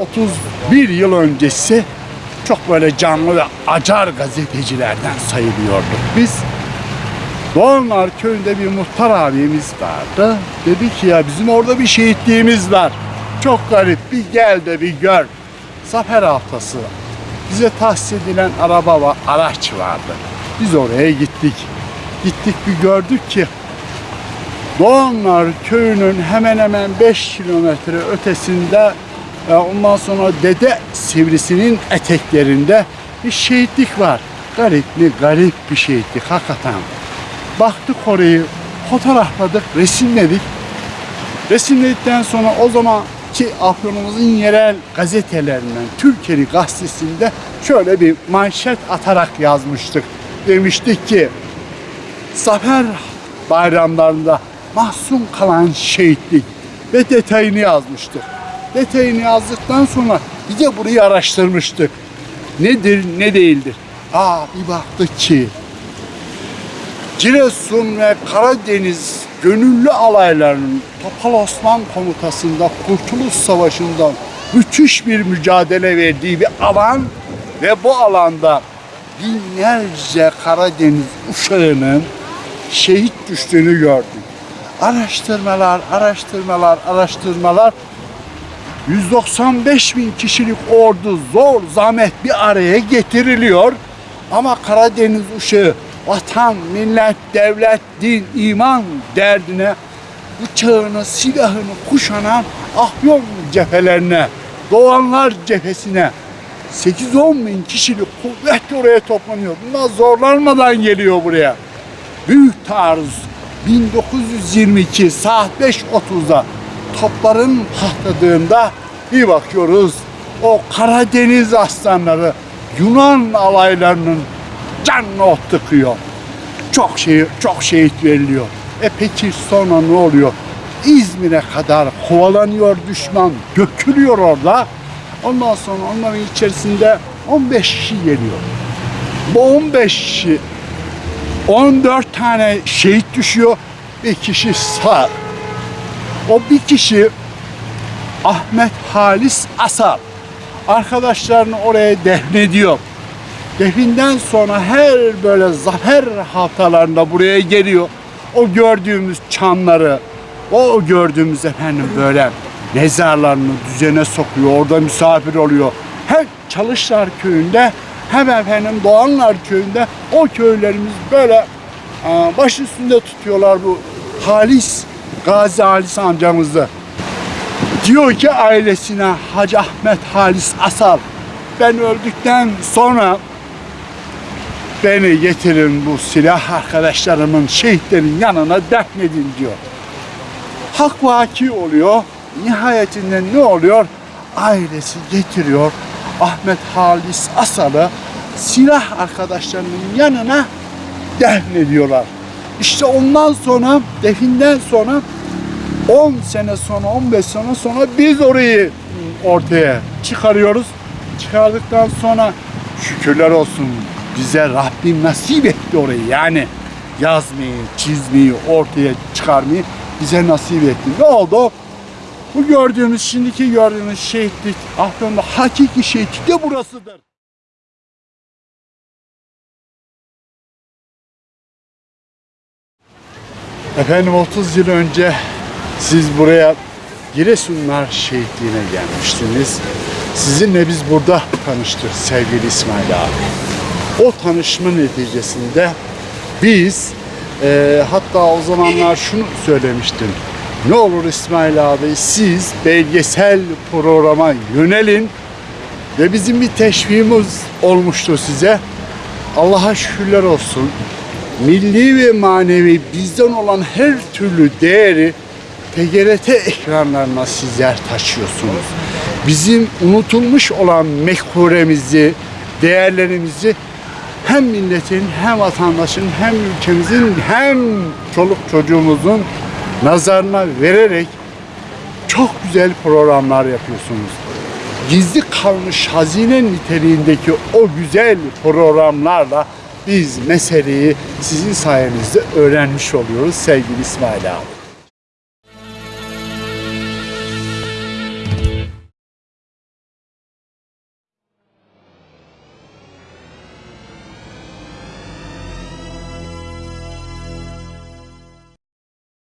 Bizim 31 yıl öncesi çok böyle canlı ve acar gazetecilerden sayılıyorduk. Biz Doğanlar köyünde bir muhtar abimiz vardı. Dedi ki ya bizim orada bir şehitliğimiz var. Çok garip bir gel de bir gör. Zafer haftası. Bize tahsis edilen araba var, araç vardı. Biz oraya gittik. Gittik bir gördük ki Doğanlar köyünün hemen hemen 5 kilometre ötesinde ondan sonra Dede Sivrisi'nin eteklerinde bir şehitlik var. Garip mi? Garip bir şehitlik hakikaten. Baktık orayı, fotoğrafladık, resimledik. Resimledikten sonra o zamanki Afyon'umuzun yerel gazetelerinden, Türkiye'li gazetesinde şöyle bir manşet atarak yazmıştık. Demiştik ki, Zafer bayramlarında mahzun kalan şehitlik ve detayını yazmıştık. Detayını yazdıktan sonra bir de burayı araştırmıştık. Nedir, ne değildir? Aa bir baktık ki Giresun ve Karadeniz gönüllü alaylarının Topal Osman komutasında Kurtuluş Savaşı'ndan müthiş bir mücadele verdiği bir alan ve bu alanda binlerce Karadeniz uşağının şehit düştüğünü gördük. Araştırmalar, araştırmalar, araştırmalar 195 bin kişilik ordu zor zahmet bir araya getiriliyor. Ama Karadeniz uşağı vatan, millet, devlet, din, iman derdine bıçağını, silahını kuşanan Afyon cephelerine, Doğanlar cephesine 8-10 bin kişilik kuvvet oraya toplanıyor. Bunlar zorlanmadan geliyor buraya. Büyük taarruz 1922 saat 5.30'da topların patladığında bir bakıyoruz o Karadeniz aslanları Yunan alaylarının canına ot tıkıyor. Çok şey çok şehit veriliyor. E peki sonra ne oluyor? İzmir'e kadar kovalanıyor düşman, dökülüyor orada. Ondan sonra onların içerisinde 15 kişi geliyor. Bu 15 kişi 14 tane şehit düşüyor. Bir kişi sağ. O bir kişi Ahmet Halis Asal. Arkadaşlarını oraya defnediyor. Definden sonra her böyle zafer haftalarında buraya geliyor. O gördüğümüz çanları, o gördüğümüz efendim böyle mezarlarını düzene sokuyor. Orada misafir oluyor. Hem Çalışlar köyünde hem efendim Doğanlar köyünde o köylerimiz böyle baş üstünde tutuyorlar bu Halis, Gazi Halis amcamızı. Diyor ki ailesine Hacı Ahmet Halis Asal ben öldükten sonra beni getirin bu silah arkadaşlarımın şehitlerin yanına defnedin diyor. Hak vaki oluyor. Nihayetinde ne oluyor? Ailesi getiriyor Ahmet Halis Asal'ı silah arkadaşlarının yanına defnediyorlar. İşte ondan sonra definden sonra 10 sene sonra 15 sene sonra biz orayı ortaya çıkarıyoruz. Çıkardıktan sonra şükürler olsun bize Rabbim nasip etti orayı. Yani yazmayı, çizmeyi, ortaya çıkarmayı bize nasip etti. Ne oldu? Bu gördüğümüz, şimdiki gördüğümüz şehitlik, Afyon'da hakiki şehitlik de burasıdır. Efendim 30 yıl önce siz buraya Giresunlar şehitliğine gelmiştiniz. Sizinle biz burada tanıştık sevgili İsmail abi. O tanışma neticesinde biz e, hatta o zamanlar şunu söylemiştim. Ne olur İsmail abi siz belgesel programa yönelin ve bizim bir teşviğimiz olmuştu size. Allah'a şükürler olsun. Milli ve manevi bizden olan her türlü değeri TGRT ekranlarına sizler taşıyorsunuz. Bizim unutulmuş olan mekkuremizi, değerlerimizi hem milletin, hem vatandaşın, hem ülkemizin, hem çoluk çocuğumuzun nazarına vererek çok güzel programlar yapıyorsunuz. Gizli kalmış hazine niteliğindeki o güzel programlarla biz meseleyi sizin sayenizde öğrenmiş oluyoruz sevgili İsmail abi.